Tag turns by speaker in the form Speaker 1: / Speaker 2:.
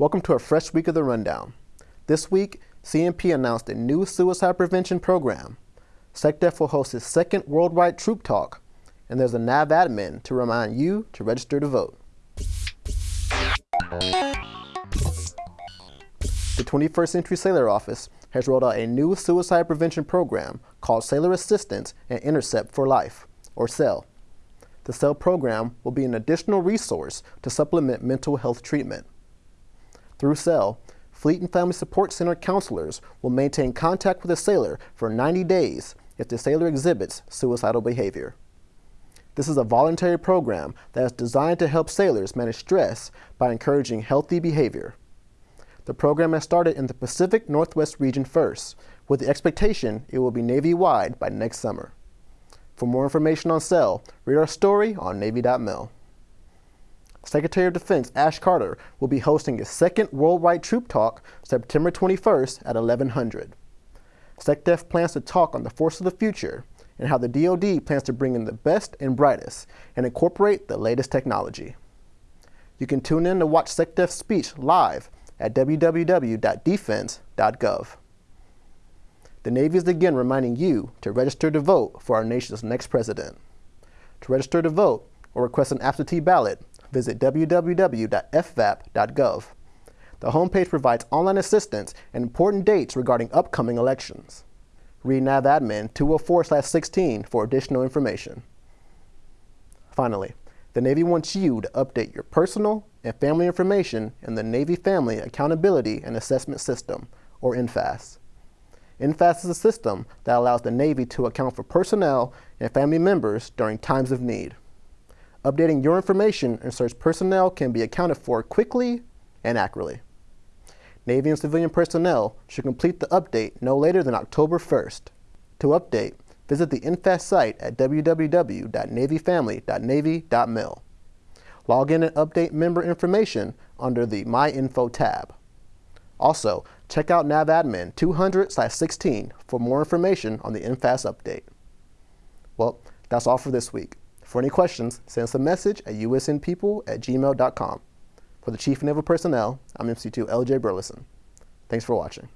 Speaker 1: Welcome to a fresh week of the Rundown. This week, CNP announced a new suicide prevention program. SecDef will host its second worldwide troop talk, and there's a NAVADMIN to remind you to register to vote. The 21st Century Sailor Office has rolled out a new suicide prevention program called Sailor Assistance and Intercept for Life, or SAIL. The SAIL program will be an additional resource to supplement mental health treatment. Through SAIL, Fleet and Family Support Center counselors will maintain contact with a sailor for 90 days if the sailor exhibits suicidal behavior. This is a voluntary program that is designed to help sailors manage stress by encouraging healthy behavior. The program has started in the Pacific Northwest region first, with the expectation it will be Navy-wide by next summer. For more information on SAIL, read our story on Navy.mil. Secretary of Defense Ash Carter will be hosting a second worldwide troop talk September 21st at 1100. SecDef plans to talk on the force of the future and how the DoD plans to bring in the best and brightest and incorporate the latest technology. You can tune in to watch SecDef's speech live at www.defense.gov. The Navy is again reminding you to register to vote for our nation's next president. To register to vote or request an absentee ballot, visit www.fvap.gov. The homepage provides online assistance and important dates regarding upcoming elections. Read NAVADMIN 204-16 for additional information. Finally, the Navy wants you to update your personal and family information in the Navy Family Accountability and Assessment System, or NFAS. NFAS is a system that allows the Navy to account for personnel and family members during times of need. Updating your information ensures personnel can be accounted for quickly and accurately. Navy and civilian personnel should complete the update no later than October 1st. To update, visit the NFAS site at www.navyfamily.navy.mil. Log in and update member information under the My Info tab. Also, check out NAVADMIN 200-16 for more information on the NFAS update. Well, that's all for this week. For any questions, send us a message at usnpeople at gmail.com. For the Chief Naval Personnel, I'm MC2 LJ Burleson. Thanks for watching.